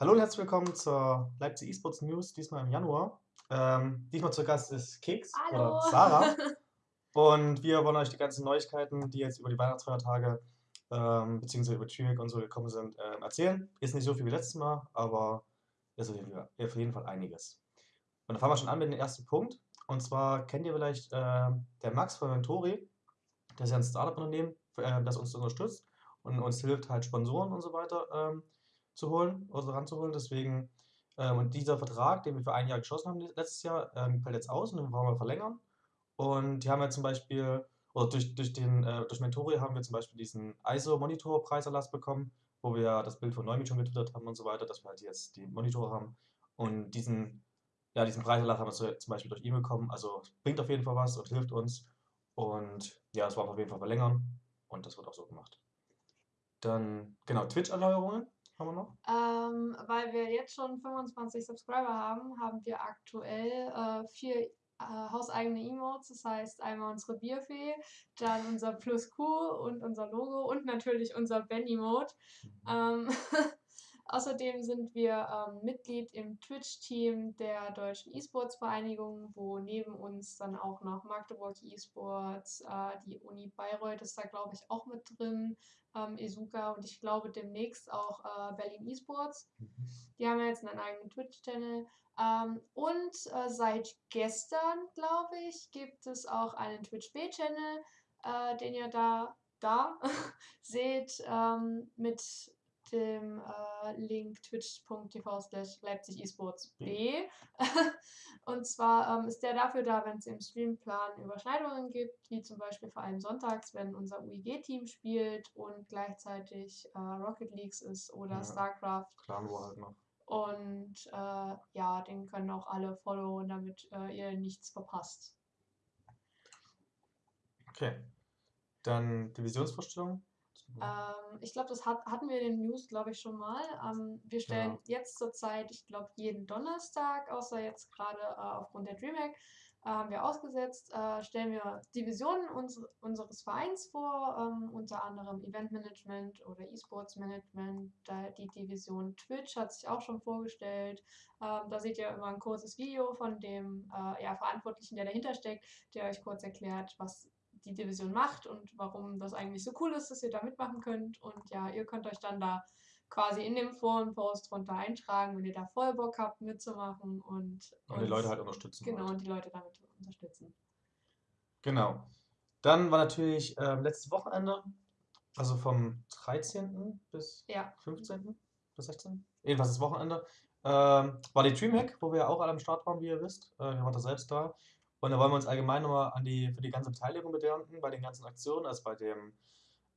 Hallo und herzlich willkommen zur Leipzig eSports News, diesmal im Januar. Ähm, diesmal zu Gast ist Keks Hallo. oder Sarah. Und wir wollen euch die ganzen Neuigkeiten, die jetzt über die Weihnachtsfeiertage ähm, beziehungsweise über Triweg und so gekommen sind, ähm, erzählen. Ist nicht so viel wie letztes Mal, aber ist auf jeden, Fall, auf jeden Fall einiges. Und dann fangen wir schon an mit dem ersten Punkt. Und zwar kennt ihr vielleicht äh, der Max von Mentori. Der ist ja ein Startup-Unternehmen, äh, das uns unterstützt und uns hilft, halt Sponsoren und so weiter ähm, zu holen, also ranzuholen. Deswegen, ähm, und dieser Vertrag, den wir für ein Jahr geschlossen haben letztes Jahr, ähm, fällt jetzt aus und den wollen wir verlängern. Und die haben ja zum Beispiel, oder durch, durch, den, äh, durch Mentori haben wir zum Beispiel diesen ISO-Monitor-Preiserlass bekommen, wo wir das Bild von Neumit schon getwittert haben und so weiter, dass wir halt jetzt die Monitore haben. Und diesen, ja, diesen Preiserlass haben wir zum Beispiel durch E-Mail bekommen. Also bringt auf jeden Fall was und hilft uns. Und ja, wollen wir auf jeden Fall verlängern. Und das wird auch so gemacht. Dann, genau, Twitch-Erneuerungen haben wir noch. Ähm, weil wir jetzt schon 25 Subscriber haben, haben wir aktuell äh, vier äh, hauseigene Emotes. Das heißt einmal unsere Bierfee, dann unser Plus Q und unser Logo und natürlich unser Ben-Emote. Ähm, Außerdem sind wir ähm, Mitglied im Twitch-Team der Deutschen E-Sports-Vereinigung, wo neben uns dann auch noch Magdeburg E-Sports, äh, die Uni Bayreuth ist da, glaube ich, auch mit drin, ähm, Esuka und ich glaube demnächst auch äh, Berlin E-Sports. Mhm. Die haben jetzt einen eigenen Twitch-Channel. Ähm, und äh, seit gestern, glaube ich, gibt es auch einen Twitch-B-Channel, äh, den ihr da, da seht, ähm, mit dem äh, Link twitch.tv slash Leipzig eSports B. und zwar ähm, ist der dafür da, wenn es im Streamplan Überschneidungen gibt, wie zum Beispiel vor allem sonntags, wenn unser UIG-Team spielt und gleichzeitig äh, Rocket Leagues ist oder Ja. StarCraft. Clan War halt noch. Und äh, ja, den können auch alle followen, damit äh, ihr nichts verpasst. Okay. Dann Divisionsvorstellung. Ähm, ich glaube, das hat, hatten wir in den News, glaube ich, schon mal. Ähm, wir stellen Ja. jetzt zurzeit, ich glaube, jeden Donnerstag, außer jetzt gerade äh, aufgrund der DreamHack, äh, haben wir ausgesetzt, äh, stellen wir Divisionen uns, unseres Vereins vor, ähm, unter anderem Eventmanagement oder E-Sports Management. Da, die Division Twitch hat sich auch schon vorgestellt. Ähm, da seht ihr immer ein kurzes Video von dem äh, ja, Verantwortlichen, der dahinter steckt, der euch kurz erklärt, was die Division macht und warum das eigentlich so cool ist, dass ihr da mitmachen könnt. Und ja, ihr könnt euch dann da quasi in dem Forenpost drunter eintragen, wenn ihr da voll Bock habt mitzumachen und, Und die Leute halt unterstützen. genau wollt. und die Leute damit unterstützen. Genau. Dann war natürlich ähm, letztes Wochenende, also vom 13. bis Ja, 15. bis 16. Jedenfalls das Wochenende, ähm, war die Dreamhack, wo wir auch alle am Start waren, wie ihr wisst. Äh, wir waren da selbst da. Und da wollen wir uns allgemein nochmal an die, für die ganze Beteiligung bedanken, bei den ganzen Aktionen, also bei dem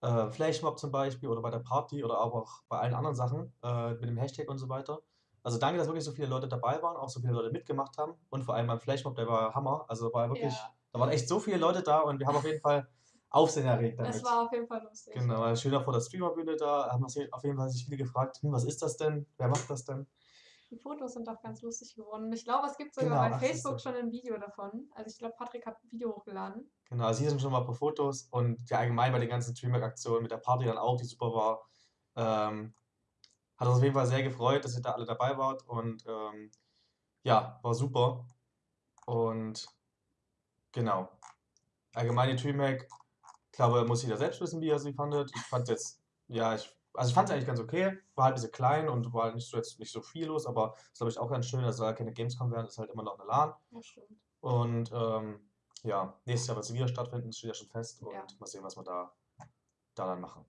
äh, Flashmob zum Beispiel oder bei der Party oder aber auch bei allen anderen Sachen, äh, mit dem Hashtag und so weiter. Also danke, dass wirklich so viele Leute dabei waren, auch so viele Leute mitgemacht haben. Und vor allem beim Flashmob, der war Hammer. Also war wirklich, Ja. da waren echt so viele Leute da und wir haben auf jeden Fall Aufsehen erregt damit. es war auf jeden Fall lustig. Genau, schön vor der Streamerbühne da, haben sich auf jeden Fall sich viele gefragt, hm, was ist das denn? Wer macht das denn? Die Fotos sind auch ganz lustig geworden. Ich glaube, es gibt sogar Genau, bei Facebook schon ein Video davon. Also ich glaube, Patrick hat ein Video hochgeladen. Genau, also hier sind schon mal ein paar Fotos und ja allgemein bei den ganzen Dreamhack-Aktionen mit der Party dann auch, die super war. Ähm, hat uns auf jeden Fall sehr gefreut, dass ihr da alle dabei wart und ähm, ja, war super. Und genau. Allgemein die Dreamhack, ich glaube, muss jeder selbst wissen, wie er sie fandet. Ich fand jetzt, ja, ich, also ich fand es eigentlich ganz okay. War halt ein bisschen klein und war halt nicht so jetzt nicht so viel los, aber das glaube ich auch ganz schön. Das soll ja keine Gamescom werden, ist halt immer noch eine LAN. Ja, stimmt. Und ähm, ja, nächstes Jahr wird sie wieder stattfinden, das steht ja schon fest. Und Ja. mal sehen, was wir da, da dann machen.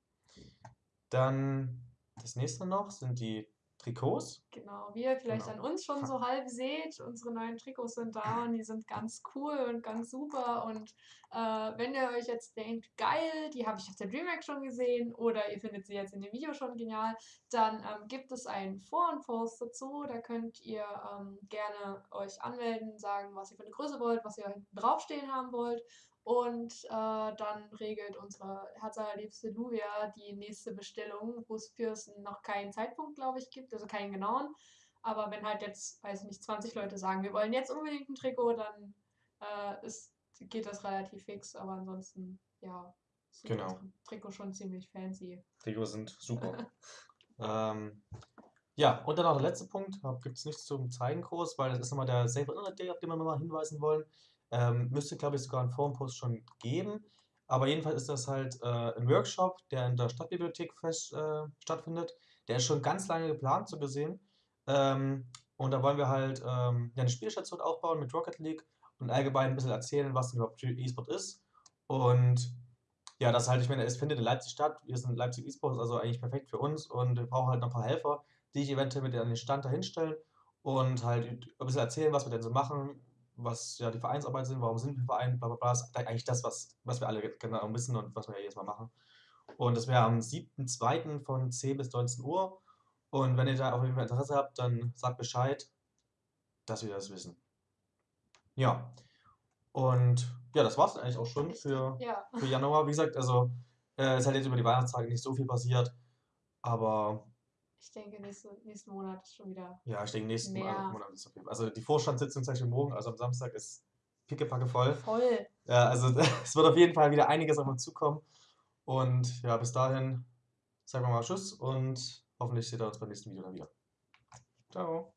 Dann das nächste noch sind die Trikots. Genau, wie ihr vielleicht Genau. an uns schon so halb seht, unsere neuen Trikots sind da und die sind ganz cool und ganz super. Und äh, wenn ihr euch jetzt denkt, geil, die habe ich auf der DreamHack schon gesehen oder ihr findet sie jetzt in dem Video schon genial, dann ähm, gibt es einen Foren-Post dazu. Da könnt ihr ähm, gerne euch anmelden, sagen, was ihr für eine Größe wollt, was ihr draufstehen haben wollt. Und äh, dann regelt unsere herzallerliebste Luvia die nächste Bestellung, wo es für es noch keinen Zeitpunkt, glaube ich, gibt, also keinen genauen. Aber wenn halt jetzt, weiß ich nicht, 20 Leute sagen, wir wollen jetzt unbedingt ein Trikot, dann äh, ist, geht das relativ fix. Aber ansonsten, ja, ist Genau. Trikot schon ziemlich fancy. Trikots sind super. ähm, Ja, und dann noch der letzte Punkt, gibt es nichts zum Zeigen groß, weil das ist nochmal der Safe Internet Day, auf den wir nochmal hinweisen wollen. Ähm, müsste, glaube ich, sogar einen Forenpost schon geben. Aber jedenfalls ist das halt äh, ein Workshop, der in der Stadtbibliothek fest, äh, stattfindet. Der ist schon ganz lange geplant, so gesehen. Ähm, und da wollen wir halt ähm, eine Spielstation aufbauen mit Rocket League und allgemein ein bisschen erzählen, was denn überhaupt E-Sport ist. Und ja, das halt, ich meine, es findet in Leipzig statt. Wir sind Leipzig E-Sports, also eigentlich perfekt für uns und wir brauchen halt noch ein paar Helfer, die ich eventuell mit an den Stand dahinstellen und halt ein bisschen erzählen, was wir denn so machen, was ja die Vereinsarbeit sind, warum sind wir Verein, bla bla bla. Das ist eigentlich das, was, was wir alle genau wissen und was wir ja jedes Mal machen. Und das wäre am 7.2. von 10 bis 19 Uhr. Und wenn ihr da auf jeden Fall Interesse habt, dann sagt Bescheid, dass wir das wissen. Ja. Und ja, das war es eigentlich auch schon für, Ja. für Januar. Wie gesagt, also äh, es hat jetzt über die Weihnachtstage nicht so viel passiert. Aber Ich denke, nächste, nächsten Monat ist schon wieder. ja, ich denke, nächsten Mehr. Monat ist okay. Also die Vorstandssitzung zum Beispiel morgen, also am Samstag, ist pickepacke voll. Voll. Ja, also es wird auf jeden Fall wieder einiges auf uns zukommen. Und ja, bis dahin sagen wir mal Tschüss und hoffentlich seht ihr uns beim nächsten Video dann wieder. Ciao.